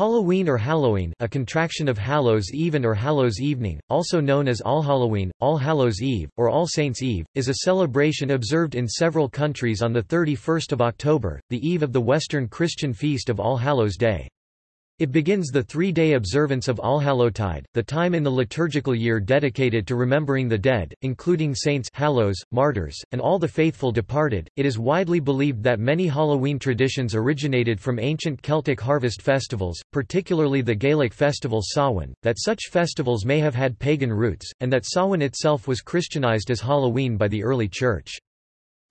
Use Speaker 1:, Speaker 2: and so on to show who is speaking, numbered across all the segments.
Speaker 1: Halloween or Halloween a contraction of Hallows Even or Hallows Evening, also known as All Halloween, All Hallows Eve, or All Saints' Eve, is a celebration observed in several countries on 31 October, the eve of the Western Christian feast of All Hallows Day. It begins the three-day observance of Allhallowtide, the time in the liturgical year dedicated to remembering the dead, including saints hallows, martyrs, and all the faithful departed. It is widely believed that many Halloween traditions originated from ancient Celtic harvest festivals, particularly the Gaelic festival Samhain, that such festivals may have had pagan roots, and that Samhain itself was Christianized as Halloween by the early Church.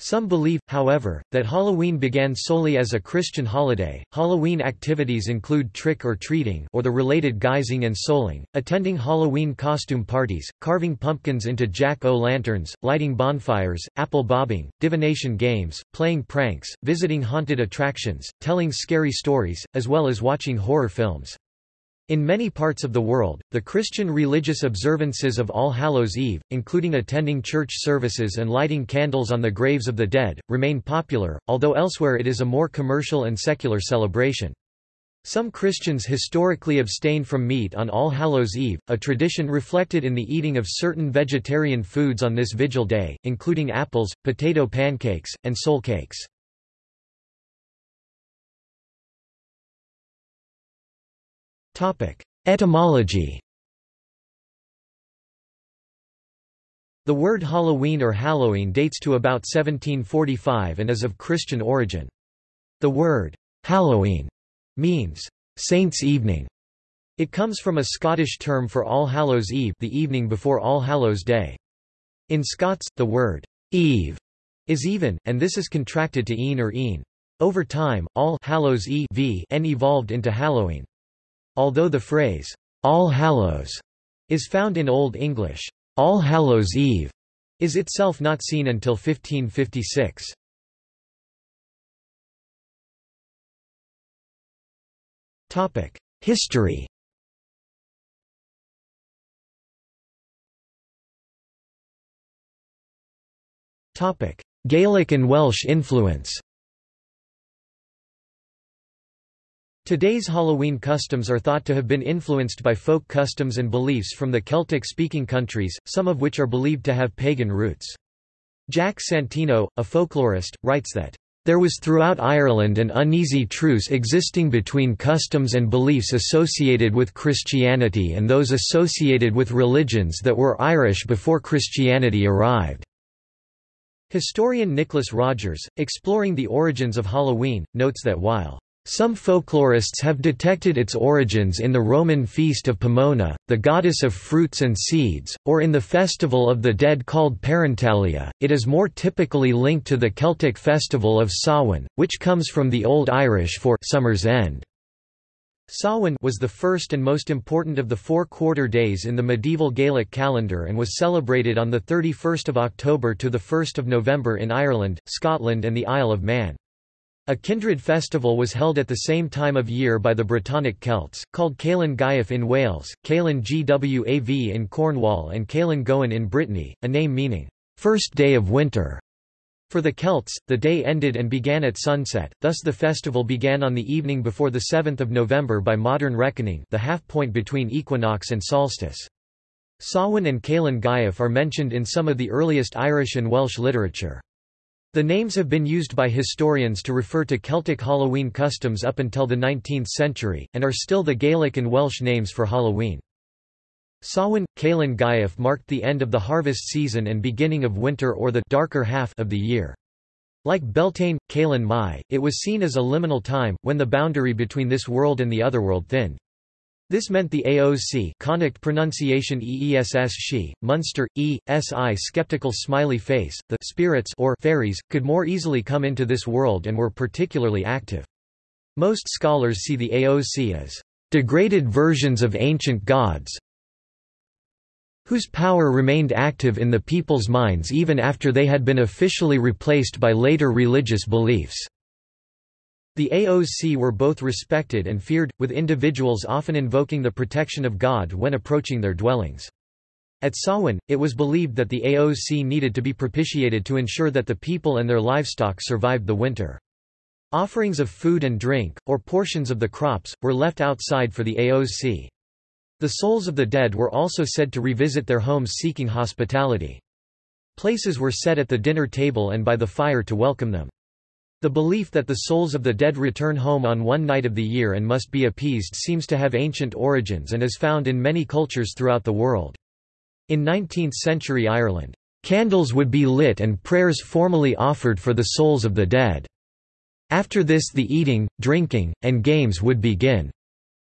Speaker 1: Some believe, however, that Halloween began solely as a Christian holiday. Halloween activities include trick or treating or the related guising and souling, attending Halloween costume parties, carving pumpkins into jack-o'-lanterns, lighting bonfires, apple bobbing, divination games, playing pranks, visiting haunted attractions, telling scary stories, as well as watching horror films. In many parts of the world, the Christian religious observances of All Hallows Eve, including attending church services and lighting candles on the graves of the dead, remain popular, although elsewhere it is a more commercial and secular celebration. Some Christians historically abstain from meat on All Hallows Eve, a tradition reflected in the eating of certain vegetarian foods on this vigil day, including apples, potato pancakes, and soul cakes. Etymology The word Halloween or Halloween dates to about 1745 and is of Christian origin. The word Halloween means Saints' Evening. It comes from a Scottish term for All Hallows Eve the evening before All Hallows Day. In Scots, the word Eve is even, and this is contracted to een or een. Over time, All Hallows Eve evolved into Halloween. Although the phrase, All Hallows, is found in Old English, All Hallows Eve is itself not seen until 1556. History. Gaelic and Welsh influence Today's Halloween customs are thought to have been influenced by folk customs and beliefs from the Celtic-speaking countries, some of which are believed to have pagan roots. Jack Santino, a folklorist, writes that, "...there was throughout Ireland an uneasy truce existing between customs and beliefs associated with Christianity and those associated with religions that were Irish before Christianity arrived." Historian Nicholas Rogers, exploring the origins of Halloween, notes that while some folklorists have detected its origins in the Roman feast of Pomona, the goddess of fruits and seeds, or in the festival of the dead called Parentalia. It is more typically linked to the Celtic festival of Samhain, which comes from the Old Irish for summer's end. Samhain was the first and most important of the four quarter days in the medieval Gaelic calendar and was celebrated on 31 October to 1 November in Ireland, Scotland and the Isle of Man. A kindred festival was held at the same time of year by the Brittonic Celts, called Calan Gaeaf in Wales, Calan Gwav in Cornwall and Calan Gaeaf in Brittany, a name meaning, first day of winter. For the Celts, the day ended and began at sunset, thus the festival began on the evening before the 7th of November by modern reckoning the half point between equinox and solstice. Samhain and Calan Gaeaf are mentioned in some of the earliest Irish and Welsh literature. The names have been used by historians to refer to Celtic Halloween customs up until the 19th century, and are still the Gaelic and Welsh names for Halloween. Samhain, Calan Gaeaf marked the end of the harvest season and beginning of winter or the darker half of the year. Like Beltane, Calan Mai, it was seen as a liminal time, when the boundary between this world and the otherworld thinned. This meant the AOC Connacht pronunciation EESS she, Munster, E, SI skeptical smiley face, the spirits or fairies, could more easily come into this world and were particularly active. Most scholars see the AOC as degraded versions of ancient gods, whose power remained active in the people's minds even after they had been officially replaced by later religious beliefs. The AOC were both respected and feared, with individuals often invoking the protection of God when approaching their dwellings. At Samhain, it was believed that the AOC needed to be propitiated to ensure that the people and their livestock survived the winter. Offerings of food and drink, or portions of the crops, were left outside for the AOC. The souls of the dead were also said to revisit their homes seeking hospitality. Places were set at the dinner table and by the fire to welcome them. The belief that the souls of the dead return home on one night of the year and must be appeased seems to have ancient origins and is found in many cultures throughout the world. In 19th-century Ireland, Candles would be lit and prayers formally offered for the souls of the dead. After this the eating, drinking, and games would begin.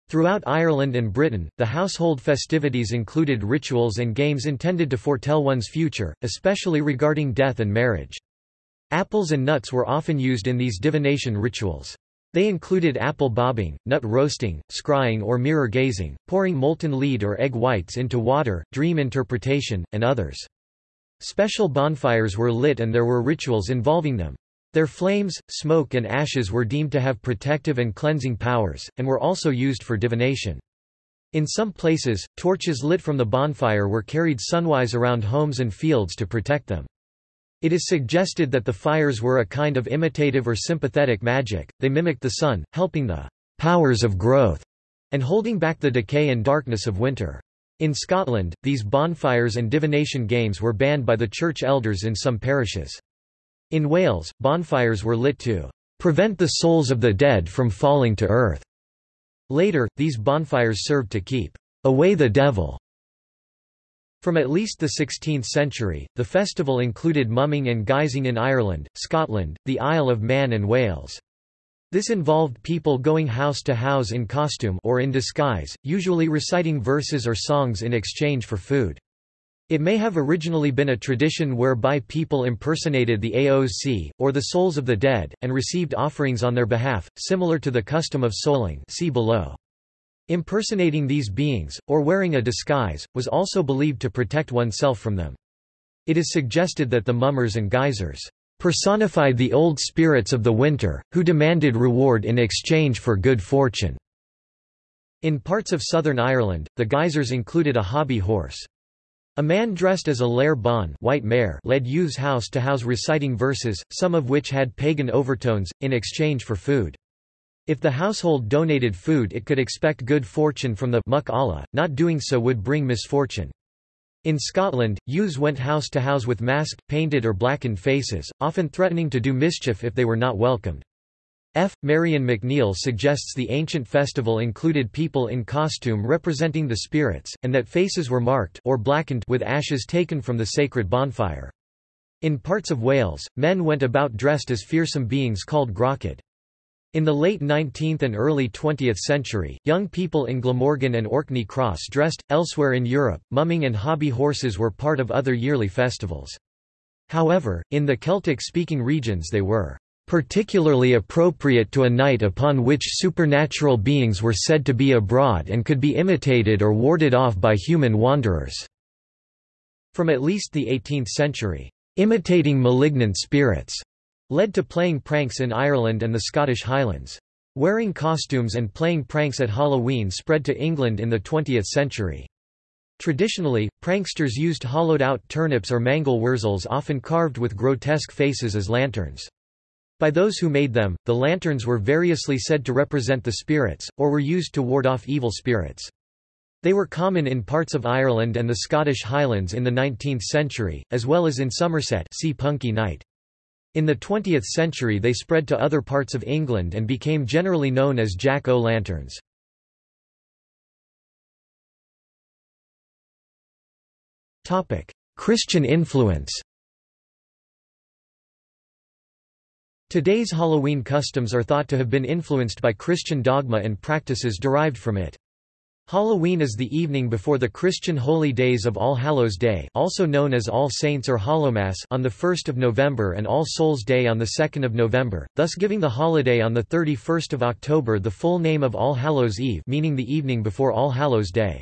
Speaker 1: Throughout Ireland and Britain, the household festivities included rituals and games intended to foretell one's future, especially regarding death and marriage. Apples and nuts were often used in these divination rituals. They included apple bobbing, nut roasting, scrying or mirror gazing, pouring molten lead or egg whites into water, dream interpretation, and others. Special bonfires were lit and there were rituals involving them. Their flames, smoke and ashes were deemed to have protective and cleansing powers, and were also used for divination. In some places, torches lit from the bonfire were carried sunwise around homes and fields to protect them. It is suggested that the fires were a kind of imitative or sympathetic magic, they mimicked the sun, helping the powers of growth, and holding back the decay and darkness of winter. In Scotland, these bonfires and divination games were banned by the church elders in some parishes. In Wales, bonfires were lit to prevent the souls of the dead from falling to earth. Later, these bonfires served to keep away the devil. From at least the 16th century, the festival included mumming and guising in Ireland, Scotland, the Isle of Man and Wales. This involved people going house to house in costume or in disguise, usually reciting verses or songs in exchange for food. It may have originally been a tradition whereby people impersonated the AOC, or the souls of the dead, and received offerings on their behalf, similar to the custom of souling see below. Impersonating these beings, or wearing a disguise, was also believed to protect oneself from them. It is suggested that the mummers and guisers personified the old spirits of the winter, who demanded reward in exchange for good fortune. In parts of southern Ireland, the guisers included a hobby horse. A man dressed as a Láir Bhán white mare led youths house to house reciting verses, some of which had pagan overtones, in exchange for food. If the household donated food it could expect good fortune from the Muck Olla, not doing so would bring misfortune. In Scotland, youths went house to house with masked, painted or blackened faces, often threatening to do mischief if they were not welcomed. F. Marion McNeill suggests the ancient festival included people in costume representing the spirits, and that faces were marked or blackened with ashes taken from the sacred bonfire. In parts of Wales, men went about dressed as fearsome beings called gwrachod. In the late 19th and early 20th century, young people in Glamorgan and Orkney Cross dressed. Elsewhere in Europe, mumming and hobby horses were part of other yearly festivals. However, in the Celtic-speaking regions they were particularly appropriate to a night upon which supernatural beings were said to be abroad and could be imitated or warded off by human wanderers." From at least the 18th century, "...imitating malignant spirits." Led to playing pranks in Ireland and the Scottish Highlands. Wearing costumes and playing pranks at Halloween spread to England in the 20th century. Traditionally, pranksters used hollowed-out turnips or mangel wurzels often carved with grotesque faces as lanterns. By those who made them, the lanterns were variously said to represent the spirits, or were used to ward off evil spirits. They were common in parts of Ireland and the Scottish Highlands in the 19th century, as well as in Somerset see Punky Night. In the 20th century they spread to other parts of England and became generally known as jack-o'-lanterns. Christian influence Today's Halloween customs are thought to have been influenced by Christian dogma and practices derived from it. Halloween is the evening before the Christian holy days of All Hallows Day also known as All Saints or Hallowmass on 1 November and All Souls Day on 2 November, thus giving the holiday on 31 October the full name of All Hallows Eve meaning the evening before All Hallows Day.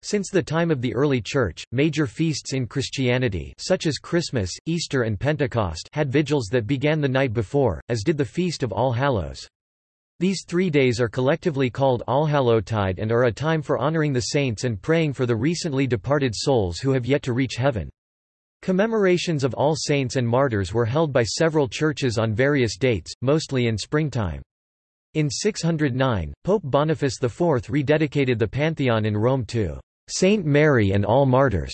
Speaker 1: Since the time of the early Church, major feasts in Christianity such as Christmas, Easter and Pentecost had vigils that began the night before, as did the Feast of All Hallows. These three days are collectively called Allhallowtide and are a time for honoring the saints and praying for the recently departed souls who have yet to reach heaven. Commemorations of all saints and martyrs were held by several churches on various dates, mostly in springtime. In 609, Pope Boniface IV rededicated the Pantheon in Rome to Saint Mary and all martyrs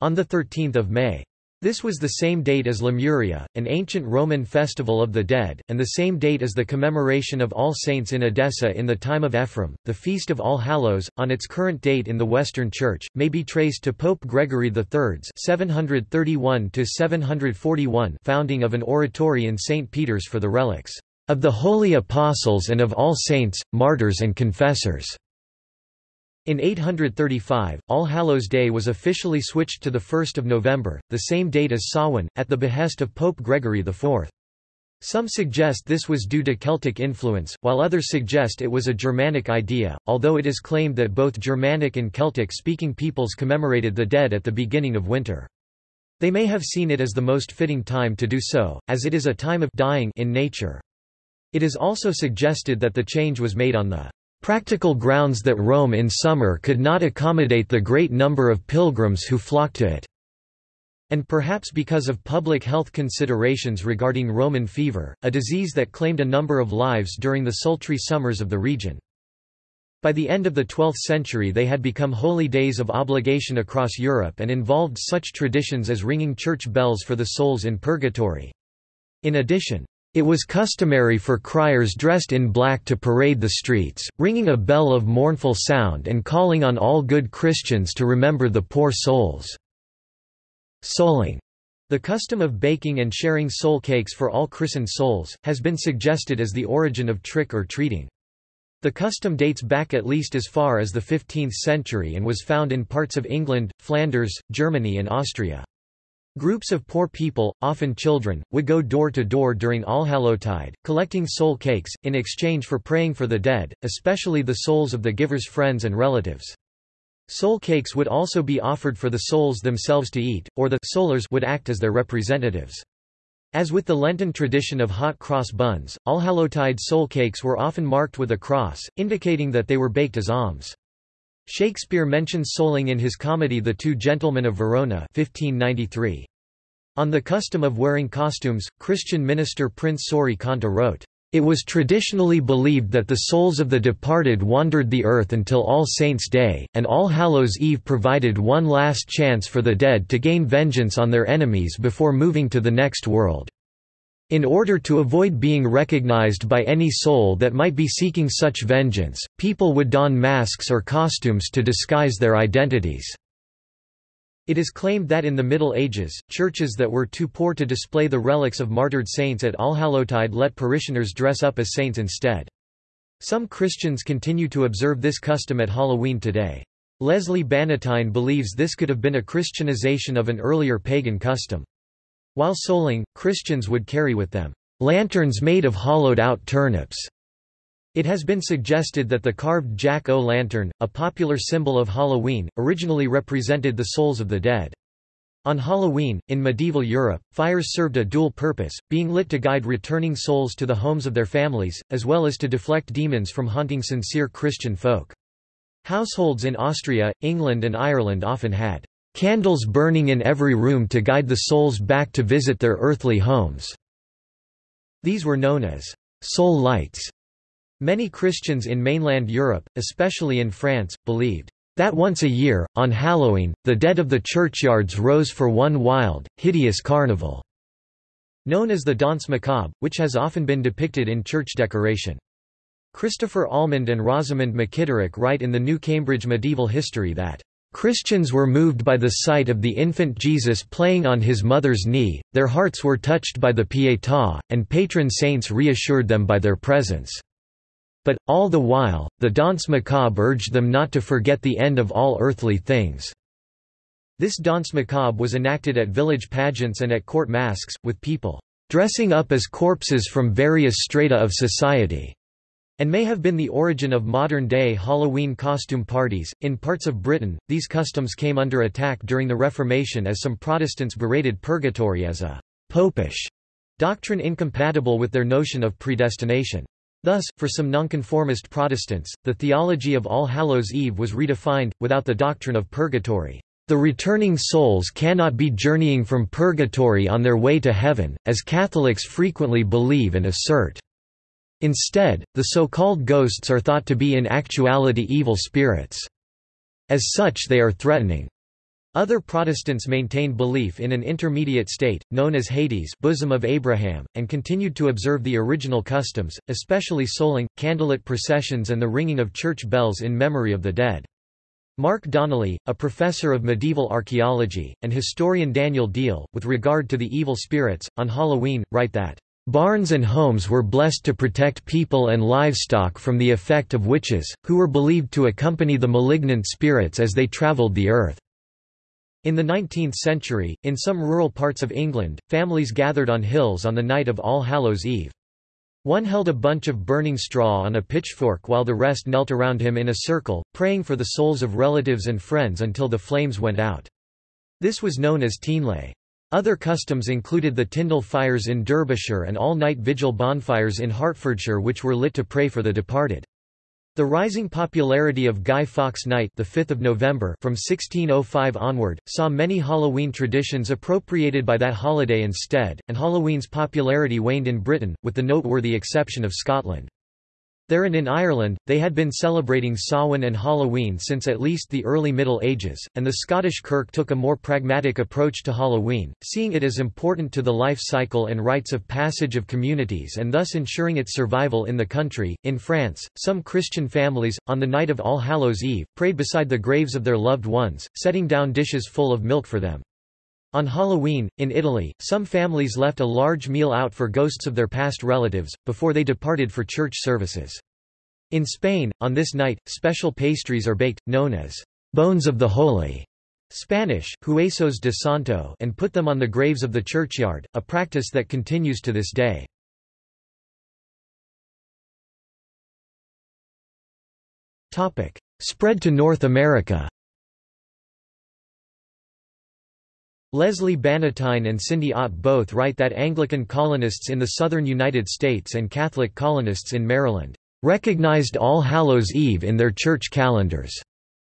Speaker 1: on 13 May. This was the same date as Lemuria, an ancient Roman festival of the dead, and the same date as the commemoration of All Saints in Edessa in the time of Ephrem. The Feast of All Hallows, on its current date in the Western Church, may be traced to Pope Gregory III's 731-741 founding of an oratory in St. Peter's for the relics of the holy apostles and of all saints, martyrs and confessors. In 835, All Hallows Day was officially switched to 1 November, the same date as Samhain, at the behest of Pope Gregory IV. Some suggest this was due to Celtic influence, while others suggest it was a Germanic idea, although it is claimed that both Germanic and Celtic-speaking peoples commemorated the dead at the beginning of winter. They may have seen it as the most fitting time to do so, as it is a time of dying in nature. It is also suggested that the change was made on the practical grounds that Rome in summer could not accommodate the great number of pilgrims who flocked to it, and perhaps because of public health considerations regarding Roman fever, a disease that claimed a number of lives during the sultry summers of the region. By the end of the 12th century they had become holy days of obligation across Europe and involved such traditions as ringing church bells for the souls in purgatory. In addition, it was customary for criers dressed in black to parade the streets, ringing a bell of mournful sound and calling on all good Christians to remember the poor souls. Souling, the custom of baking and sharing soul cakes for all christened souls, has been suggested as the origin of trick or treating. The custom dates back at least as far as the 15th century and was found in parts of England, Flanders, Germany and Austria. Groups of poor people, often children, would go door to door during Allhallowtide, collecting soul cakes, in exchange for praying for the dead, especially the souls of the giver's friends and relatives. Soul cakes would also be offered for the souls themselves to eat, or the soulers would act as their representatives. As with the Lenten tradition of hot cross buns, Allhallowtide soul cakes were often marked with a cross, indicating that they were baked as alms. Shakespeare mentions souling in his comedy The Two Gentlemen of Verona 1593. On the custom of wearing costumes, Christian minister Prince Sorie Conteh wrote, "...it was traditionally believed that the souls of the departed wandered the earth until All Saints' Day, and All Hallows' Eve provided one last chance for the dead to gain vengeance on their enemies before moving to the next world." In order to avoid being recognized by any soul that might be seeking such vengeance, people would don masks or costumes to disguise their identities. It is claimed that in the Middle Ages, churches that were too poor to display the relics of martyred saints at Allhallowtide let parishioners dress up as saints instead. Some Christians continue to observe this custom at Halloween today. Leslie Bannatyne believes this could have been a Christianization of an earlier pagan custom. While souling, Christians would carry with them lanterns made of hollowed-out turnips. It has been suggested that the carved jack-o'-lantern, a popular symbol of Halloween, originally represented the souls of the dead. On Halloween, in medieval Europe, fires served a dual purpose, being lit to guide returning souls to the homes of their families, as well as to deflect demons from haunting sincere Christian folk. Households in Austria, England and Ireland often had Candles burning in every room to guide the souls back to visit their earthly homes. These were known as soul lights. Many Christians in mainland Europe, especially in France, believed that once a year, on Halloween, the dead of the churchyards rose for one wild, hideous carnival, known as the Danse Macabre, which has often been depicted in church decoration. Christopher Allmand and Rosamond McKitterick write in the New Cambridge Medieval History that Christians were moved by the sight of the infant Jesus playing on his mother's knee, their hearts were touched by the Pietà, and patron saints reassured them by their presence. But, all the while, the Danse Macabre urged them not to forget the end of all earthly things. This Danse Macabre was enacted at village pageants and at court masques, with people dressing up as corpses from various strata of society and may have been the origin of modern-day Halloween costume parties. In parts of Britain, these customs came under attack during the Reformation as some Protestants berated purgatory as a popish doctrine incompatible with their notion of predestination. Thus, for some nonconformist Protestants, the theology of All Hallows' Eve was redefined, without the doctrine of purgatory. The returning souls cannot be journeying from purgatory on their way to heaven, as Catholics frequently believe and assert. Instead, the so-called ghosts are thought to be in actuality evil spirits. As such they are threatening. Other Protestants maintained belief in an intermediate state, known as Hades bosom of Abraham, and continued to observe the original customs, especially souling, candlelit processions and the ringing of church bells in memory of the dead. Mark Donnelly, a professor of medieval archaeology, and historian Daniel Diehl, with regard to the evil spirits, on Halloween, write that Barns and homes were blessed to protect people and livestock from the effect of witches, who were believed to accompany the malignant spirits as they travelled the earth. In the 19th century, in some rural parts of England, families gathered on hills on the night of All Hallows' Eve. One held a bunch of burning straw on a pitchfork while the rest knelt around him in a circle, praying for the souls of relatives and friends until the flames went out. This was known as Teenlay. Other customs included the Tindle fires in Derbyshire and all-night vigil bonfires in Hertfordshire which were lit to pray for the departed. The rising popularity of Guy Fawkes Night the 5th of November from 1605 onward, saw many Halloween traditions appropriated by that holiday instead, and Halloween's popularity waned in Britain, with the noteworthy exception of Scotland. There and in Ireland, they had been celebrating Samhain and Halloween since at least the early Middle Ages, and the Scottish Kirk took a more pragmatic approach to Halloween, seeing it as important to the life cycle and rites of passage of communities and thus ensuring its survival in the country. In France, some Christian families, on the night of All Hallows' Eve, prayed beside the graves of their loved ones, setting down dishes full of milk for them. On Halloween, in Italy, some families left a large meal out for ghosts of their past relatives, before they departed for church services. In Spain, on this night, special pastries are baked, known as bones of the holy Spanish, huesos de santo and put them on the graves of the churchyard, a practice that continues to this day. Spread to North America Leslie Bannatyne and Cindy Ott both write that Anglican colonists in the southern United States and Catholic colonists in Maryland recognized All Hallows' Eve in their church calendars.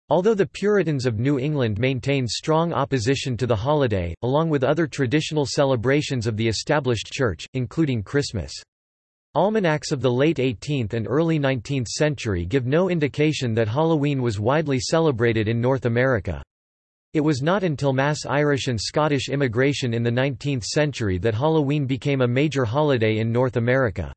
Speaker 1: Although the Puritans of New England maintained strong opposition to the holiday, along with other traditional celebrations of the established church, including Christmas. Almanacs of the late 18th and early 19th century give no indication that Halloween was widely celebrated in North America. It was not until mass Irish and Scottish immigration in the 19th century that Halloween became a major holiday in North America.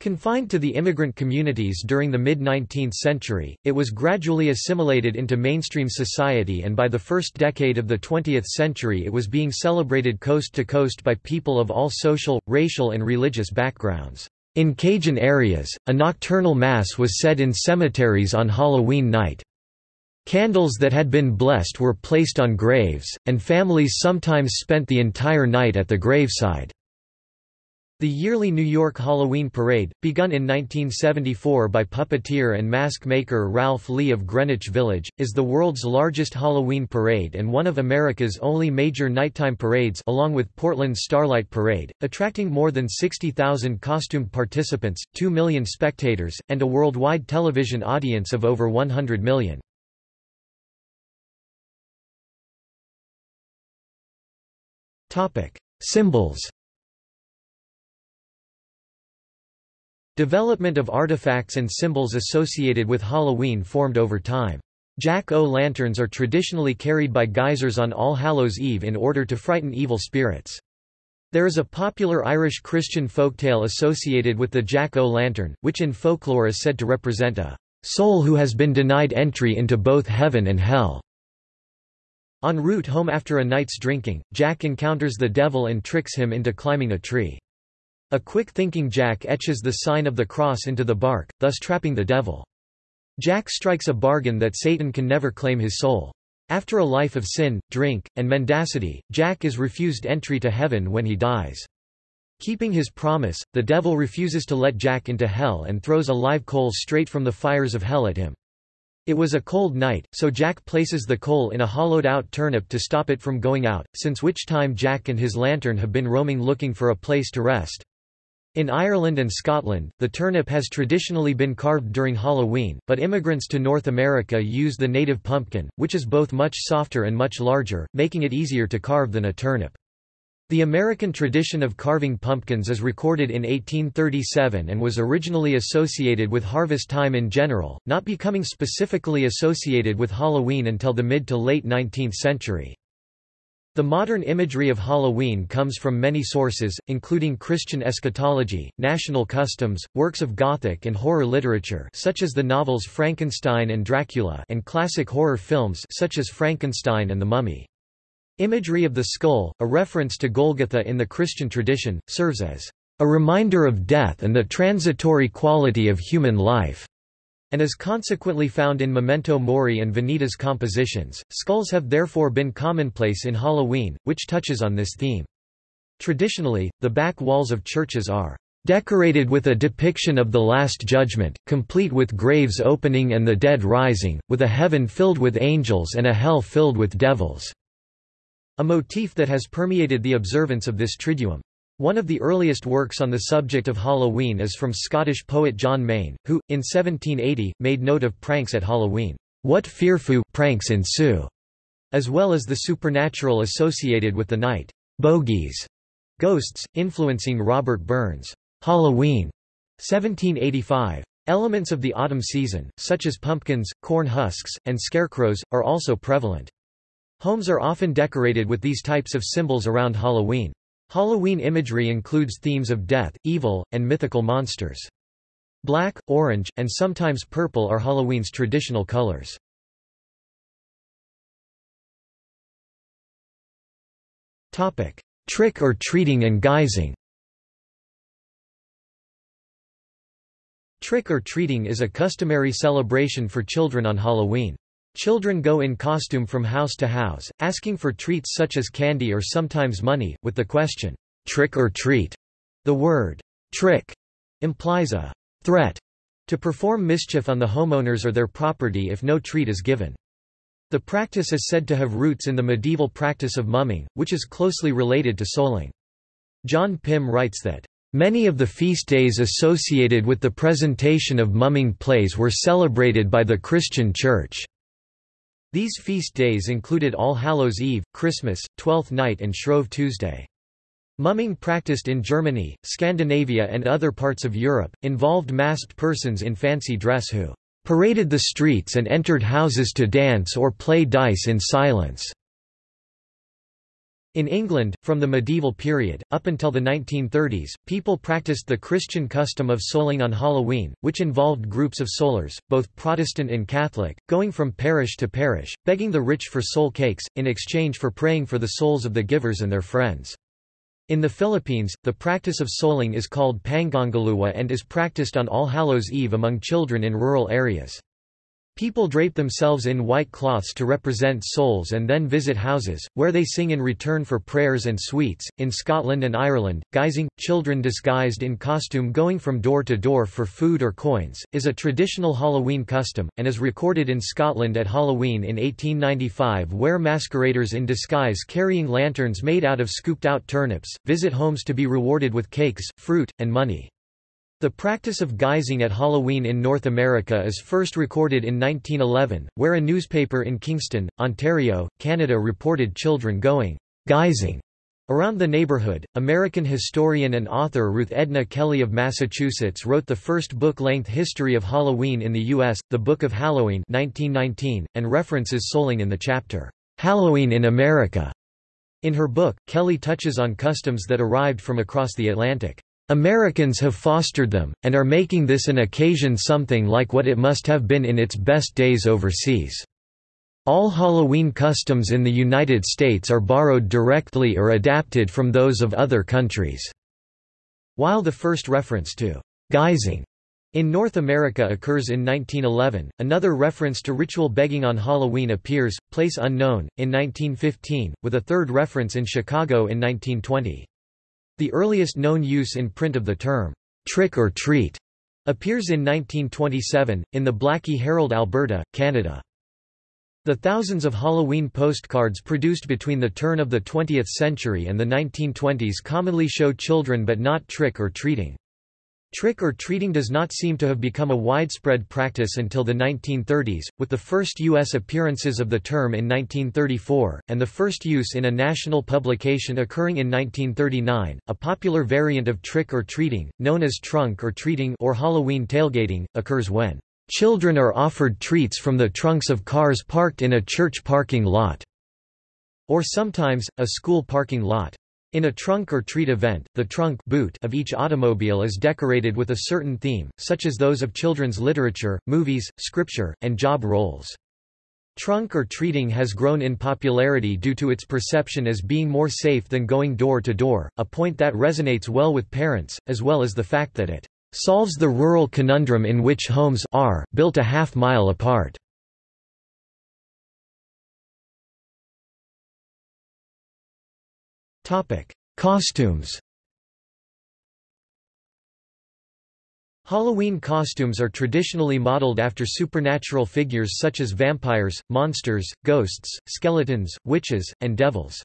Speaker 1: Confined to the immigrant communities during the mid-19th century, it was gradually assimilated into mainstream society and by the first decade of the 20th century it was being celebrated coast to coast by people of all social, racial and religious backgrounds. In Cajun areas, a nocturnal mass was said in cemeteries on Halloween night. Candles that had been blessed were placed on graves, and families sometimes spent the entire night at the graveside. The yearly New York Halloween Parade, begun in 1974 by puppeteer and mask maker Ralph Lee of Greenwich Village, is the world's largest Halloween parade and one of America's only major nighttime parades along with Portland's Starlight Parade, attracting more than 60,000 costumed participants, 2 million spectators, and a worldwide television audience of over 100 million. Symbols Development of artifacts and symbols associated with Halloween formed over time. Jack-o'-lanterns are traditionally carried by guisers on All Hallows' Eve in order to frighten evil spirits. There is a popular Irish Christian folktale associated with the jack-o'-lantern, which in folklore is said to represent a soul who has been denied entry into both heaven and hell. En route home after a night's drinking, Jack encounters the devil and tricks him into climbing a tree. A quick-thinking Jack etches the sign of the cross into the bark, thus trapping the devil. Jack strikes a bargain that Satan can never claim his soul. After a life of sin, drink, and mendacity, Jack is refused entry to heaven when he dies. Keeping his promise, the devil refuses to let Jack into hell and throws a live coal straight from the fires of hell at him. It was a cold night, so Jack places the coal in a hollowed-out turnip to stop it from going out, since which time Jack and his lantern have been roaming looking for a place to rest. In Ireland and Scotland, the turnip has traditionally been carved during Halloween, but immigrants to North America use the native pumpkin, which is both much softer and much larger, making it easier to carve than a turnip. The American tradition of carving pumpkins is recorded in 1837 and was originally associated with harvest time in general, not becoming specifically associated with Halloween until the mid to late 19th century. The modern imagery of Halloween comes from many sources, including Christian eschatology, national customs, works of Gothic and horror literature such as the novels Frankenstein and Dracula and classic horror films such as Frankenstein and the Mummy. Imagery of the skull, a reference to Golgotha in the Christian tradition, serves as a reminder of death and the transitory quality of human life and is consequently found in Memento Mori and Vanitas compositions. Skulls have therefore been commonplace in Halloween, which touches on this theme. Traditionally, the back walls of churches are decorated with a depiction of the Last Judgment, complete with graves opening and the dead rising, with a heaven filled with angels and a hell filled with devils", a motif that has permeated the observance of this Triduum. One of the earliest works on the subject of Halloween is from Scottish poet John Mayne, who, in 1780, made note of pranks at Halloween. What fearful pranks ensue, as well as the supernatural associated with the night. Bogies, ghosts, influencing Robert Burns' Halloween, 1785. Elements of the autumn season, such as pumpkins, corn husks, and scarecrows, are also prevalent. Homes are often decorated with these types of symbols around Halloween. Halloween imagery includes themes of death, evil, and mythical monsters. Black, orange, and sometimes purple are Halloween's traditional colors. Topic: Trick or treating and guising Trick or treating is a customary celebration for children on Halloween. Children go in costume from house to house, asking for treats such as candy or sometimes money, with the question, trick or treat. The word, trick, implies a threat to perform mischief on the homeowners or their property if no treat is given. The practice is said to have roots in the medieval practice of mumming, which is closely related to souling. John Pym writes that, Many of the feast days associated with the presentation of mumming plays were celebrated by the Christian Church. These feast days included All Hallows Eve, Christmas, Twelfth Night and Shrove Tuesday. Mumming practiced in Germany, Scandinavia and other parts of Europe, involved masked persons in fancy dress who paraded the streets and entered houses to dance or play dice in silence. In England, from the medieval period, up until the 1930s, people practiced the Christian custom of souling on Halloween, which involved groups of soulers, both Protestant and Catholic, going from parish to parish, begging the rich for soul cakes, in exchange for praying for the souls of the givers and their friends. In the Philippines, the practice of souling is called Panggagaluwa and is practiced on All Hallows Eve among children in rural areas. People drape themselves in white cloths to represent souls and then visit houses, where they sing in return for prayers and sweets. In Scotland and Ireland, guising, children disguised in costume going from door to door for food or coins, is a traditional Halloween custom, and is recorded in Scotland at Halloween in 1895 where masqueraders in disguise carrying lanterns made out of scooped out turnips, visit homes to be rewarded with cakes, fruit, and money. The practice of guising at Halloween in North America is first recorded in 1911, where a newspaper in Kingston, Ontario, Canada reported children going guising around the neighborhood. American historian and author Ruth Edna Kelley of Massachusetts wrote the first book-length history of Halloween in the U.S., The Book of Halloween 1919, and references souling in the chapter, Halloween in America. In her book, Kelly touches on customs that arrived from across the Atlantic. Americans have fostered them, and are making this an occasion something like what it must have been in its best days overseas. All Halloween customs in the United States are borrowed directly or adapted from those of other countries. While the first reference to guising in North America occurs in 1911, another reference to ritual begging on Halloween appears, place unknown, in 1915, with a third reference in Chicago in 1920. The earliest known use in print of the term, trick or treat, appears in 1927, in the Blackie Herald Alberta, Canada. The thousands of Halloween postcards produced between the turn of the 20th century and the 1920s commonly show children but not trick or treating. Trick or treating does not seem to have become a widespread practice until the 1930s, with the first U.S. appearances of the term in 1934, and the first use in a national publication occurring in 1939. A popular variant of trick or treating, known as trunk or treating or Halloween tailgating, occurs when children are offered treats from the trunks of cars parked in a church parking lot, or sometimes, a school parking lot. In a trunk or treat event, the trunk boot of each automobile is decorated with a certain theme, such as those of children's literature, movies, scripture, and job roles. Trunk or treating has grown in popularity due to its perception as being more safe than going door to door, a point that resonates well with parents, as well as the fact that it solves the rural conundrum in which homes are built a half mile apart. Topic: Costumes. Halloween costumes are traditionally modeled after supernatural figures such as vampires, monsters, ghosts, skeletons, witches, and devils.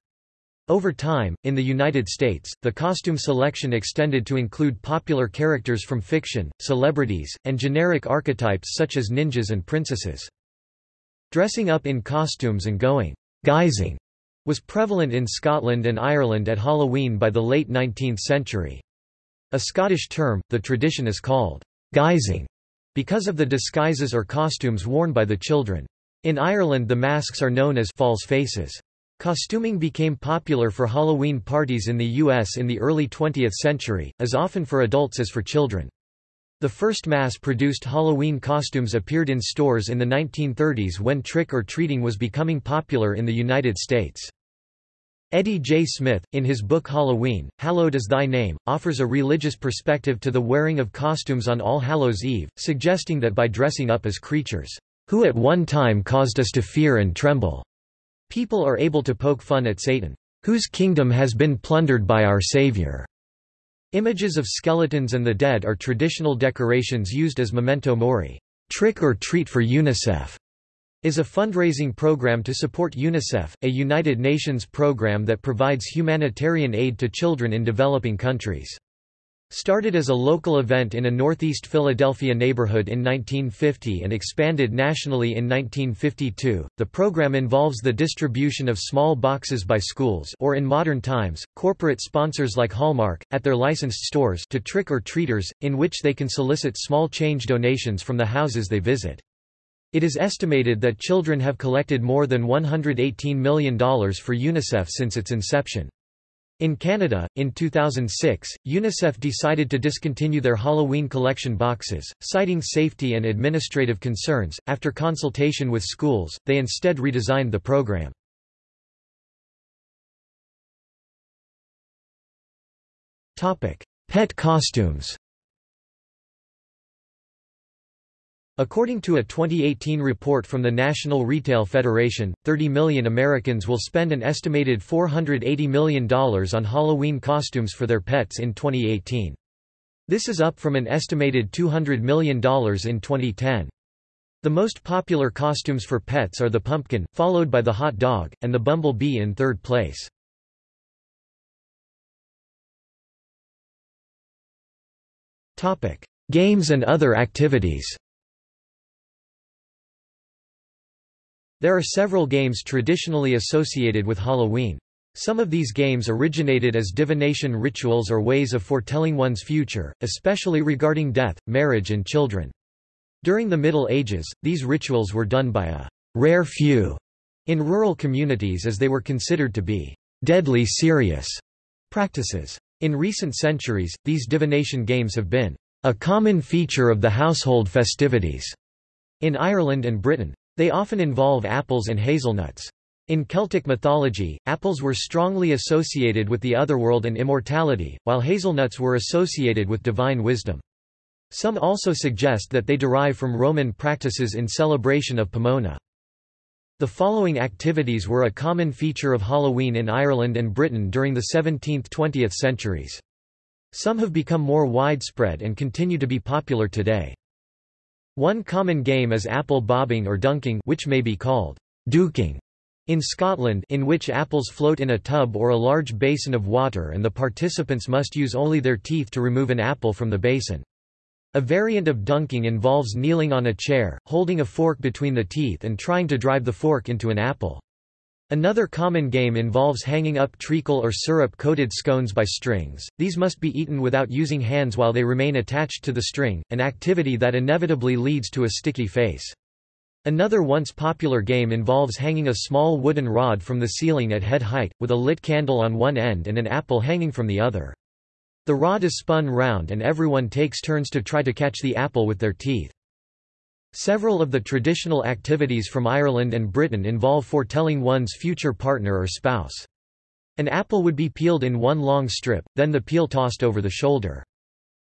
Speaker 1: Over time, in the United States, the costume selection extended to include popular characters from fiction, celebrities, and generic archetypes such as ninjas and princesses. Dressing up in costumes and going guising was prevalent in Scotland and Ireland at Halloween by the late 19th century. A Scottish term, the tradition is called guising because of the disguises or costumes worn by the children. In Ireland the masks are known as false faces. Costuming became popular for Halloween parties in the U.S. in the early 20th century, as often for adults as for children. The first mass-produced Halloween costumes appeared in stores in the 1930s when trick-or-treating was becoming popular in the United States. Eddie J. Smith, in his book Halloween, Hallowed is Thy Name, offers a religious perspective to the wearing of costumes on All Hallows' Eve, suggesting that by dressing up as creatures, who at one time caused us to fear and tremble, people are able to poke fun at Satan, whose kingdom has been plundered by our Savior. Images of skeletons and the dead are traditional decorations used as memento mori, trick or treat for UNICEF is a fundraising program to support UNICEF, a United Nations program that provides humanitarian aid to children in developing countries. Started as a local event in a northeast Philadelphia neighborhood in 1950 and expanded nationally in 1952, the program involves the distribution of small boxes by schools or in modern times, corporate sponsors like Hallmark, at their licensed stores to trick-or-treaters, in which they can solicit small change donations from the houses they visit. It is estimated that children have collected more than $118 million for UNICEF since its inception. In Canada, in 2006, UNICEF decided to discontinue their Halloween collection boxes, citing safety and administrative concerns. After consultation with schools, they instead redesigned the program. Topic: Pet costumes. According to a 2018 report from the National Retail Federation, 30 million Americans will spend an estimated $480 million on Halloween costumes for their pets in 2018. This is up from an estimated $200 million in 2010. The most popular costumes for pets are the pumpkin, followed by the hot dog, and the bumblebee in third place. Games and other activities There are several games traditionally associated with Halloween. Some of these games originated as divination rituals or ways of foretelling one's future, especially regarding death, marriage and children. During the Middle Ages, these rituals were done by a rare few in rural communities as they were considered to be deadly serious practices. In recent centuries, these divination games have been a common feature of the household festivities in Ireland and Britain. They often involve apples and hazelnuts. In Celtic mythology, apples were strongly associated with the otherworld and immortality, while hazelnuts were associated with divine wisdom. Some also suggest that they derive from Roman practices in celebration of Pomona. The following activities were a common feature of Halloween in Ireland and Britain during the 17th–20th centuries. Some have become more widespread and continue to be popular today. One common game is apple bobbing or dunking which may be called duking in Scotland in which apples float in a tub or a large basin of water and the participants must use only their teeth to remove an apple from the basin. A variant of dunking involves kneeling on a chair, holding a fork between the teeth and trying to drive the fork into an apple. Another common game involves hanging up treacle or syrup-coated scones by strings. These must be eaten without using hands while they remain attached to the string, an activity that inevitably leads to a sticky face. Another once popular game involves hanging a small wooden rod from the ceiling at head height, with a lit candle on one end and an apple hanging from the other. The rod is spun round and everyone takes turns to try to catch the apple with their teeth. Several of the traditional activities from Ireland and Britain involve foretelling one's future partner or spouse. An apple would be peeled in one long strip, then the peel tossed over the shoulder.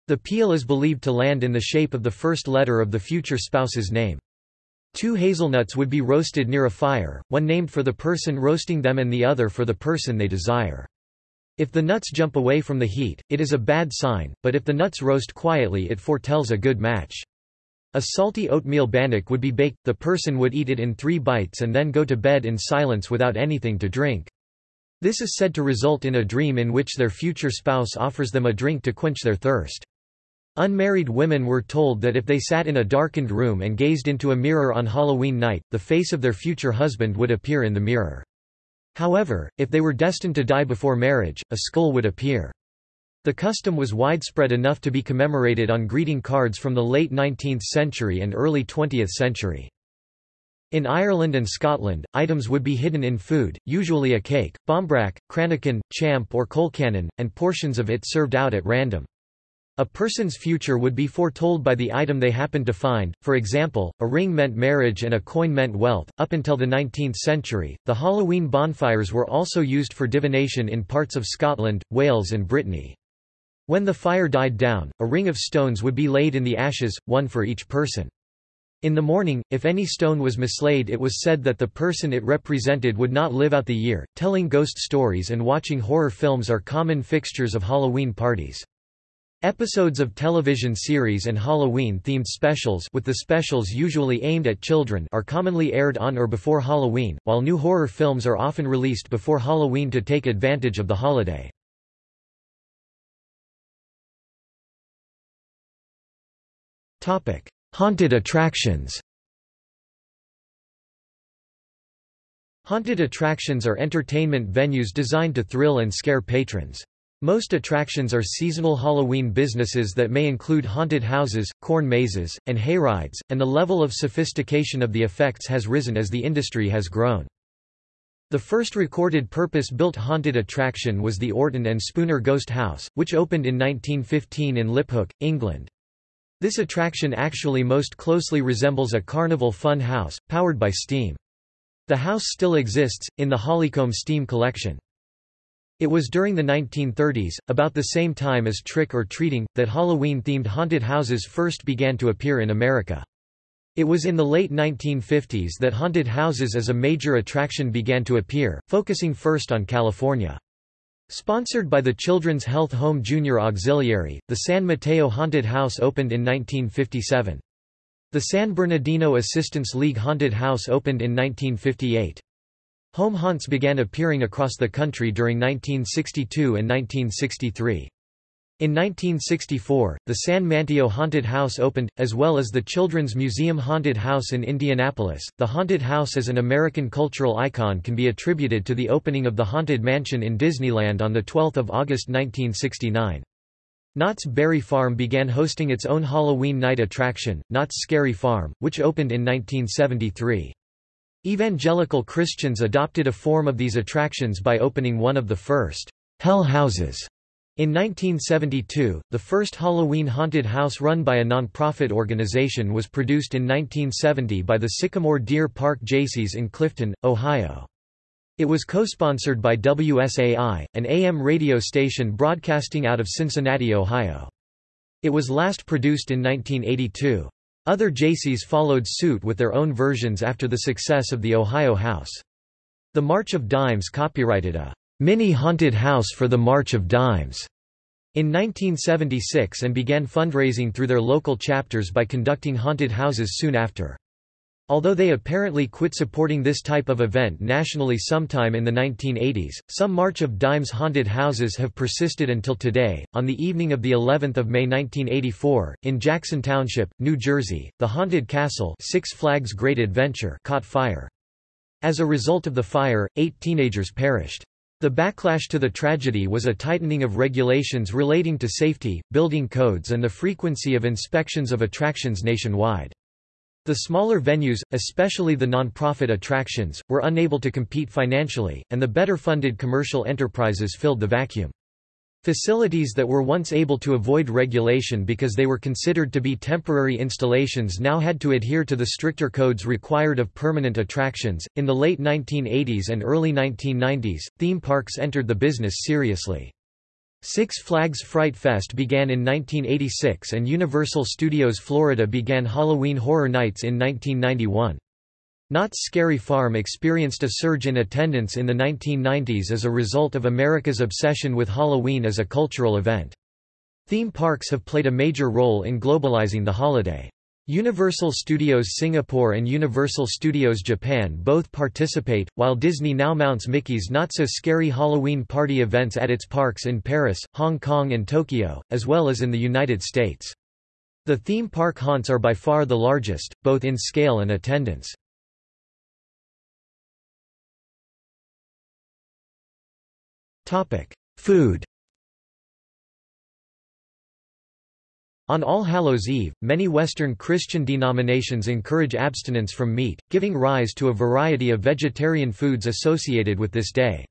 Speaker 1: The peel is believed to land in the shape of the first letter of the future spouse's name. Two hazelnuts would be roasted near a fire, one named for the person roasting them and the other for the person they desire. If the nuts jump away from the heat, it is a bad sign, but if the nuts roast quietly it foretells a good match. A salty oatmeal bannock would be baked, the person would eat it in three bites and then go to bed in silence without anything to drink. This is said to result in a dream in which their future spouse offers them a drink to quench their thirst. Unmarried women were told that if they sat in a darkened room and gazed into a mirror on Halloween night, the face of their future husband would appear in the mirror. However, if they were destined to die before marriage, a skull would appear. The custom was widespread enough to be commemorated on greeting cards from the late 19th century and early 20th century. In Ireland and Scotland, items would be hidden in food, usually a cake, barmbrack, cranachan, champ or colcannon, and portions of it served out at random. A person's future would be foretold by the item they happened to find, for example, a ring meant marriage and a coin meant wealth. Up until the 19th century, the Halloween bonfires were also used for divination in parts of Scotland, Wales, and Brittany. When the fire died down, a ring of stones would be laid in the ashes, one for each person. In the morning, if any stone was mislaid, it was said that the person it represented would not live out the year. Telling ghost stories and watching horror films are common fixtures of Halloween parties. Episodes of television series and Halloween-themed specials with the specials usually aimed at children are commonly aired on or before Halloween, while new horror films are often released before Halloween to take advantage of the holiday. Haunted attractions Haunted attractions are entertainment venues designed to thrill and scare patrons. Most attractions are seasonal Halloween businesses that may include haunted houses, corn mazes, and hayrides, and the level of sophistication of the effects has risen as the industry has grown. The first recorded purpose-built haunted attraction was the Orton and Spooner Ghost House, which opened in 1915 in Liphook, England. This attraction actually most closely resembles a carnival fun house, powered by steam. The house still exists, in the Hollycombe Steam Collection. It was during the 1930s, about the same time as trick-or-treating, that Halloween-themed haunted houses first began to appear in America. It was in the late 1950s that haunted houses as a major attraction began to appear, focusing first on California. Sponsored by the Children's Health Home Junior Auxiliary, the San Mateo Haunted House opened in 1957. The San Bernardino Assistance League Haunted House opened in 1958. Home haunts began appearing across the country during 1962 and 1963. In 1964, the San Mateo Haunted House opened, as well as the Children's Museum Haunted House in Indianapolis. The Haunted House as an American cultural icon can be attributed to the opening of the Haunted Mansion in Disneyland on 12 August 1969. Knott's Berry Farm began hosting its own Halloween night attraction, Knott's Scary Farm, which opened in 1973. Evangelical Christians adopted a form of these attractions by opening one of the first hell houses. In 1972, the first Halloween haunted house run by a non-profit organization was produced in 1970 by the Sycamore Deer Park Jaycees in Clifton, Ohio. It was co-sponsored by WSAI, an AM radio station broadcasting out of Cincinnati, Ohio. It was last produced in 1982. Other Jaycees followed suit with their own versions after the success of the Ohio House. The March of Dimes copyrighted a mini haunted house for the March of Dimes in 1976 and began fundraising through their local chapters by conducting haunted houses soon after. Although they apparently quit supporting this type of event nationally sometime in the 1980s, some March of Dimes haunted houses have persisted until today. On the evening of the 11th of May 1984, in Jackson Township, New Jersey, the haunted castle, Six Flags Great Adventure, caught fire. As a result of the fire, 8 teenagers perished. The backlash to the tragedy was a tightening of regulations relating to safety, building codes and the frequency of inspections of attractions nationwide. The smaller venues, especially the non-profit attractions, were unable to compete financially, and the better-funded commercial enterprises filled the vacuum. Facilities that were once able to avoid regulation because they were considered to be temporary installations now had to adhere to the stricter codes required of permanent attractions. In the late 1980s and early 1990s, theme parks entered the business seriously. Six Flags Fright Fest began in 1986 and Universal Studios Florida began Halloween Horror Nights in 1991. Knott's Scary Farm experienced a surge in attendance in the 1990s as a result of America's obsession with Halloween as a cultural event. Theme parks have played a major role in globalizing the holiday. Universal Studios Singapore and Universal Studios Japan both participate, while Disney now mounts Mickey's not-so-scary Halloween party events at its parks in Paris, Hong Kong and Tokyo, as well as in the United States. The theme park haunts are by far the largest, both in scale and attendance. Food On All Hallows Eve, many Western Christian denominations encourage abstinence from meat, giving rise to a variety of vegetarian foods associated with this day.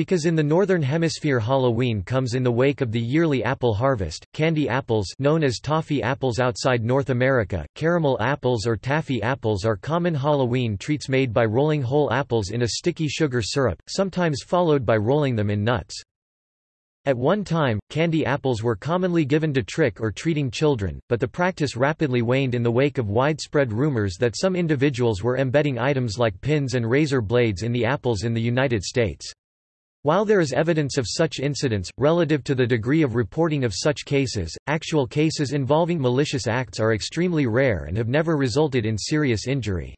Speaker 1: Because in the Northern Hemisphere Halloween comes in the wake of the yearly apple harvest, candy apples known as toffee apples outside North America, caramel apples or taffy apples are common Halloween treats made by rolling whole apples in a sticky sugar syrup, sometimes followed by rolling them in nuts. At one time, candy apples were commonly given to trick or treating children, but the practice rapidly waned in the wake of widespread rumors that some individuals were embedding items like pins and razor blades in the apples in the United States. While there is evidence of such incidents, relative to the degree of reporting of such cases, actual cases involving malicious acts are extremely rare and have never resulted in serious injury.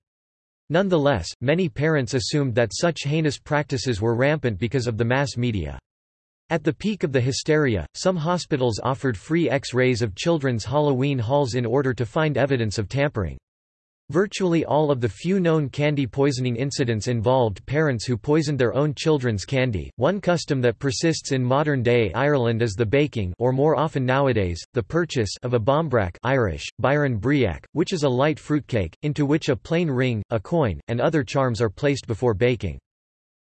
Speaker 1: Nonetheless, many parents assumed that such heinous practices were rampant because of the mass media. At the peak of the hysteria, some hospitals offered free X-rays of children's Halloween halls in order to find evidence of tampering. Virtually all of the few known candy poisoning incidents involved parents who poisoned their own children's candy. One custom that persists in modern-day Ireland is the baking or more often nowadays, the purchase of a barmbrack Irish, báirín breac, which is a light fruitcake, into which a plain ring, a coin, and other charms are placed before baking.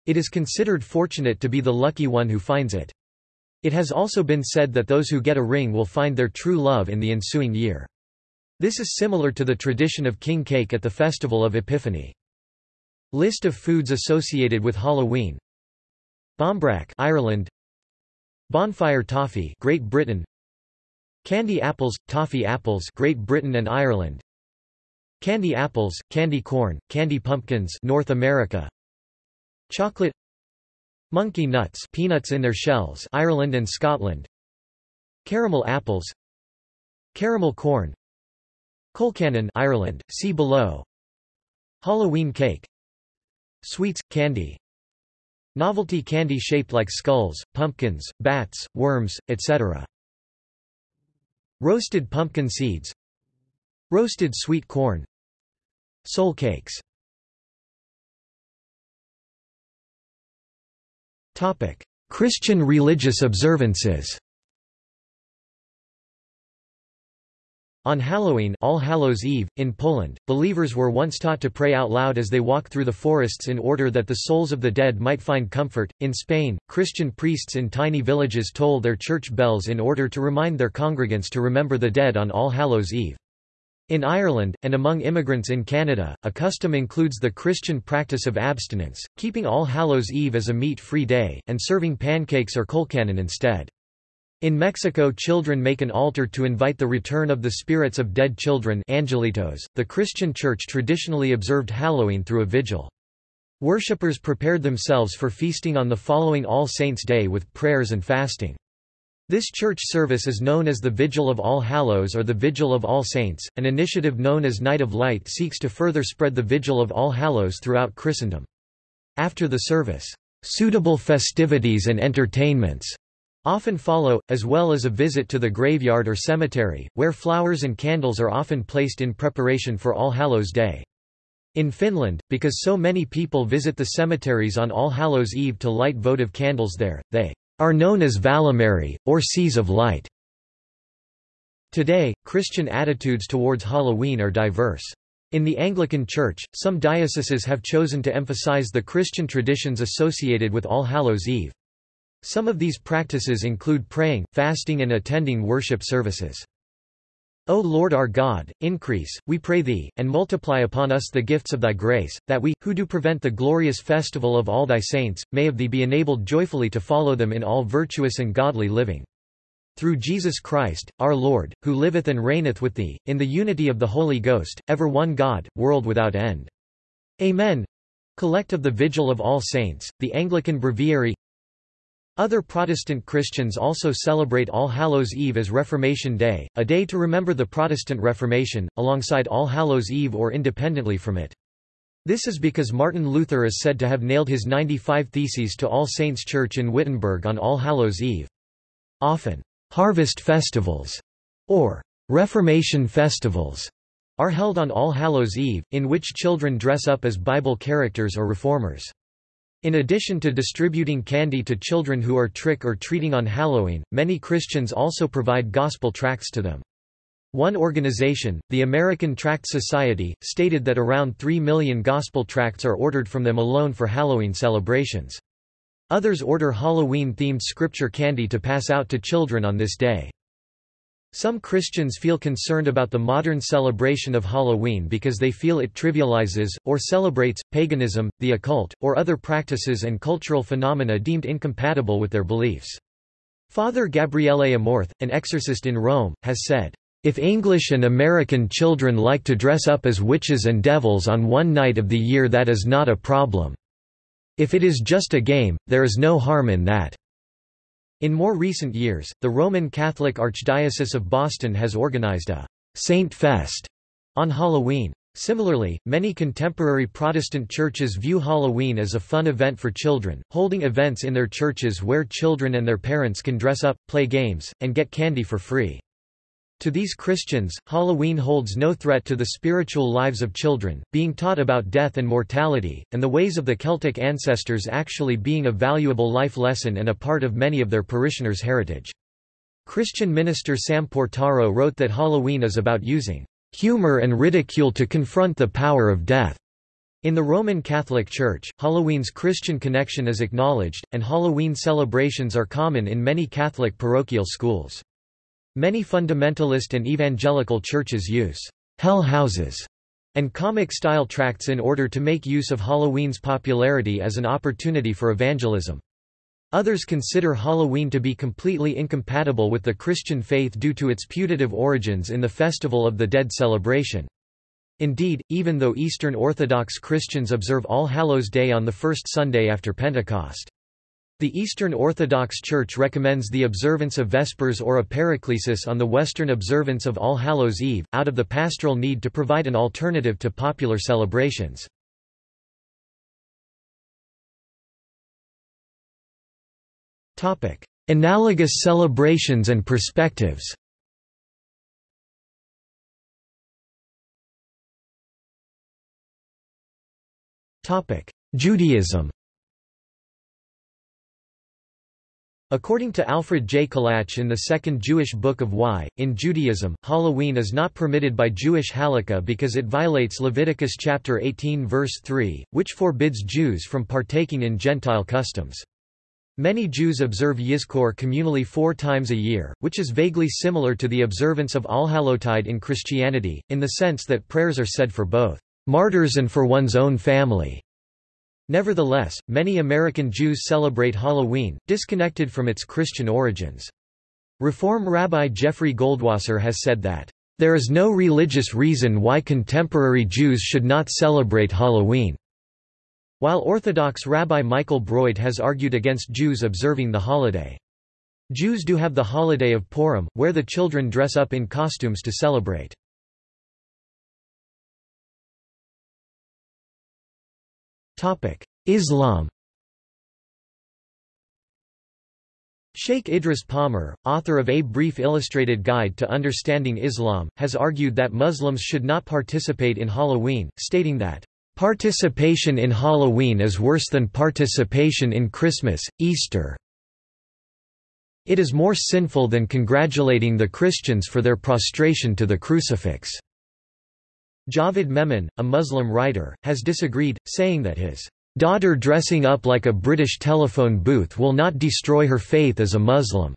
Speaker 1: It is considered fortunate to be the lucky one who finds it. It has also been said that those who get a ring will find their true love in the ensuing year. This is similar to the tradition of king cake at the festival of Epiphany. List of foods associated with Halloween. Barmbrack Ireland. Bonfire toffee Great Britain. Candy apples toffee apples Great Britain and Ireland. Candy apples candy corn candy pumpkins North America. Chocolate. Monkey nuts peanuts in their shells Ireland and Scotland. Caramel apples. Caramel corn Colcannon Ireland, see below. Halloween cake. Sweets, candy. Novelty candy shaped like skulls, pumpkins, bats, worms, etc. Roasted pumpkin seeds. Roasted sweet corn. Soul cakes. Christian religious observances On Halloween All Hallows Eve, in Poland, believers were once taught to pray out loud as they walk through the forests in order that the souls of the dead might find comfort. In Spain, Christian priests in tiny villages toll their church bells in order to remind their congregants to remember the dead on All Hallows Eve. In Ireland, and among immigrants in Canada, a custom includes the Christian practice of abstinence, keeping All Hallows Eve as a meat-free day, and serving pancakes or colcannon instead. In Mexico children make an altar to invite the return of the spirits of dead children angelitos. .The Christian Church traditionally observed Halloween through a vigil. Worshippers prepared themselves for feasting on the following All Saints' Day with prayers and fasting. This church service is known as the Vigil of All Hallows or the Vigil of All Saints. An initiative known as Night of Light seeks to further spread the Vigil of All Hallows throughout Christendom. After the service, suitable festivities and entertainments often follow, as well as a visit to the graveyard or cemetery, where flowers and candles are often placed in preparation for All Hallows Day. In Finland, because so many people visit the cemeteries on All Hallows Eve to light votive candles there, they are known as Valomeri, or Seas of Light. Today, Christian attitudes towards Halloween are diverse. In the Anglican Church, some dioceses have chosen to emphasize the Christian traditions associated with All Hallows Eve. Some of these practices include praying, fasting and attending worship services. O Lord our God, increase, we pray thee, and multiply upon us the gifts of thy grace, that we, who do prevent the glorious festival of all thy saints, may of thee be enabled joyfully to follow them in all virtuous and godly living. Through Jesus Christ, our Lord, who liveth and reigneth with thee, in the unity of the Holy Ghost, ever one God, world without end. Amen. Collect of the Vigil of All Saints, the Anglican Breviary other Protestant Christians also celebrate All Hallows Eve as Reformation Day, a day to remember the Protestant Reformation, alongside All Hallows Eve or independently from it. This is because Martin Luther is said to have nailed his 95 Theses to All Saints Church in Wittenberg on All Hallows Eve. Often, harvest festivals, or Reformation festivals, are held on All Hallows Eve, in which children dress up as Bible characters or reformers. In addition to distributing candy to children who are trick or treating on Halloween, many Christians also provide gospel tracts to them. One organization, the American Tract Society, stated that around 3 million gospel tracts are ordered from them alone for Halloween celebrations. Others order Halloween-themed scripture candy to pass out to children on this day. Some Christians feel concerned about the modern celebration of Halloween because they feel it trivializes, or celebrates, paganism, the occult, or other practices and cultural phenomena deemed incompatible with their beliefs. Father Gabriele Amorth, an exorcist in Rome, has said, if English and American children like to dress up as witches and devils on one night of the year that is not a problem. If it is just a game, there is no harm in that. In more recent years, the Roman Catholic Archdiocese of Boston has organized a Saint Fest on Halloween. Similarly, many contemporary Protestant churches view Halloween as a fun event for children, holding events in their churches where children and their parents can dress up, play games, and get candy for free. To these Christians, Halloween holds no threat to the spiritual lives of children, being taught about death and mortality, and the ways of the Celtic ancestors actually being a valuable life lesson and a part of many of their parishioners' heritage. Christian minister Sam Portaro wrote that Halloween is about using humor and ridicule to confront the power of death. In the Roman Catholic Church, Halloween's Christian connection is acknowledged, and Halloween celebrations are common in many Catholic parochial schools. Many fundamentalist and evangelical churches use hell houses and comic-style tracts in order to make use of Halloween's popularity as an opportunity for evangelism. Others consider Halloween to be completely incompatible with the Christian faith due to its putative origins in the Festival of the Dead celebration. Indeed, even though Eastern Orthodox Christians observe All Hallows Day on the first Sunday after Pentecost. The Eastern Orthodox Church recommends the observance of Vespers or a Paraclesis on the Western observance of All Hallows Eve, out of the pastoral need to provide an alternative to popular celebrations. Analogous celebrations and perspectives Judaism According to Alfred J. Kolatch in the Second Jewish Book of Why, in Judaism, Halloween is not permitted by Jewish halakha because it violates Leviticus chapter 18 verse 3, which forbids Jews from partaking in Gentile customs. Many Jews observe Yizkor communally four times a year, which is vaguely similar to the observance of Allhallowtide in Christianity, in the sense that prayers are said for both martyrs and for one's own family. Nevertheless, many American Jews celebrate Halloween, disconnected from its Christian origins. Reform Rabbi Jeffrey Goldwasser has said that, "...there is no religious reason why contemporary Jews should not celebrate Halloween." While Orthodox Rabbi Michael Broyde has argued against Jews observing the holiday. Jews do have the holiday of Purim, where the children dress up in costumes to celebrate. Islam Sheikh Idris Palmer, author of A Brief Illustrated Guide to Understanding Islam, has argued that Muslims should not participate in Halloween, stating that, "...participation in Halloween is worse than participation in Christmas, Easter. It is more sinful than congratulating the Christians for their prostration to the crucifix." Javed Memon, a Muslim writer, has disagreed, saying that his Daughter dressing up like a British telephone booth will not destroy her faith as a Muslim.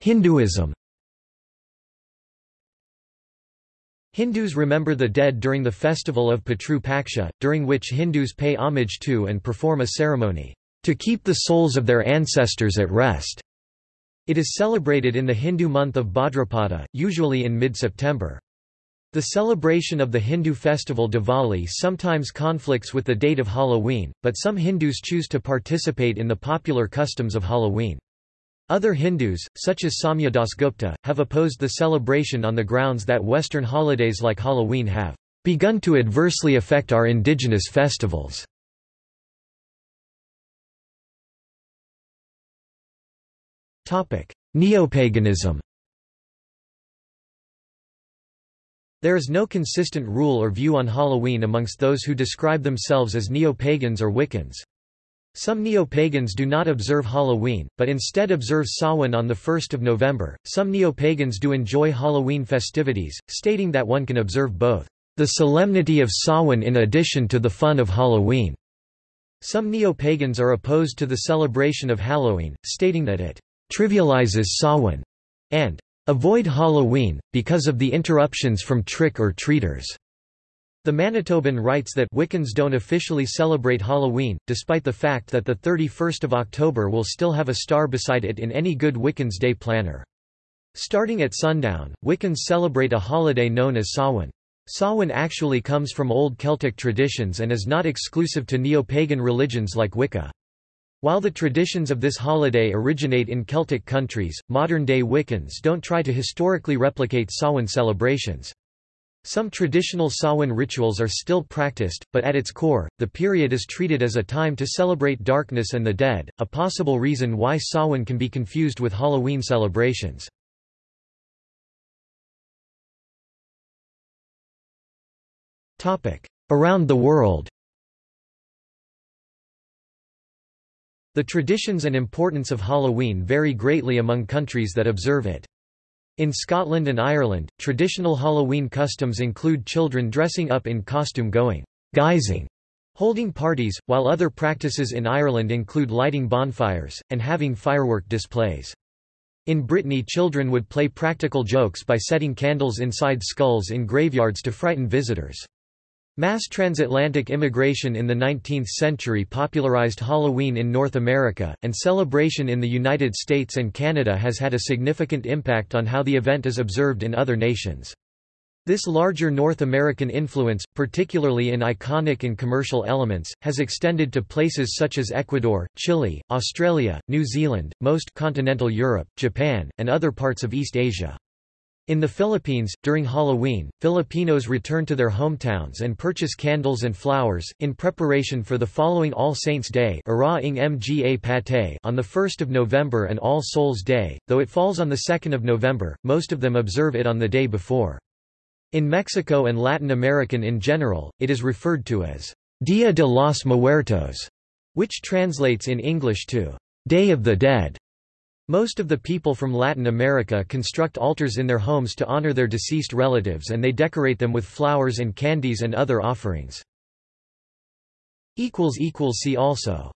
Speaker 1: Hinduism Hindus remember the dead during the festival of Pitru Paksha, during which Hindus pay homage to and perform a ceremony, to keep the souls of their ancestors at rest. It is celebrated in the Hindu month of Bhadrapada, usually in mid-September. The celebration of the Hindu festival Diwali sometimes conflicts with the date of Halloween, but some Hindus choose to participate in the popular customs of Halloween. Other Hindus, such as Samya Dasgupta, have opposed the celebration on the grounds that Western holidays like Halloween have begun to adversely affect our indigenous festivals. Neopaganism There is no consistent rule or view on Halloween amongst those who describe themselves as neo-pagans or Wiccans. Some neo-pagans do not observe Halloween, but instead observe Samhain on 1 November. Some neo-pagans do enjoy Halloween festivities, stating that one can observe both the solemnity of Samhain in addition to the fun of Halloween. Some neo-pagans are opposed to the celebration of Halloween, stating that it trivializes Samhain and Avoid Halloween, because of the interruptions from trick-or-treaters. The Manitoban writes that Wiccans don't officially celebrate Halloween, despite the fact that the 31st of October will still have a star beside it in any good Wiccan's day planner. Starting at sundown, Wiccans celebrate a holiday known as Samhain. Samhain actually comes from old Celtic traditions and is not exclusive to neo-pagan religions like Wicca. While the traditions of this holiday originate in Celtic countries, modern-day Wiccans don't try to historically replicate Samhain celebrations. Some traditional Samhain rituals are still practiced, but at its core, the period is treated as a time to celebrate darkness and the dead, a possible reason why Samhain can be confused with Halloween celebrations. Around the world The traditions and importance of Halloween vary greatly among countries that observe it. In Scotland and Ireland, traditional Halloween customs include children dressing up in costume going guising, holding parties, while other practices in Ireland include lighting bonfires, and having firework displays. In Brittany children would play practical jokes by setting candles inside skulls in graveyards to frighten visitors. Mass transatlantic immigration in the 19th century popularized Halloween in North America, and celebration in the United States and Canada has had a significant impact on how the event is observed in other nations. This larger North American influence, particularly in iconic and commercial elements, has extended to places such as Ecuador, Chile, Australia, New Zealand, most continental Europe, Japan, and other parts of East Asia. In the Philippines, during Halloween, Filipinos return to their hometowns and purchase candles and flowers, in preparation for the following All Saints' Day Mga Pate on 1 November and All Souls' Day, though it falls on 2 November, most of them observe it on the day before. In Mexico and Latin American in general, it is referred to as Dia de los Muertos, which translates in English to Day of the Dead. Most of the people from Latin America construct altars in their homes to honor their deceased relatives and they decorate them with flowers and candies and other offerings. See also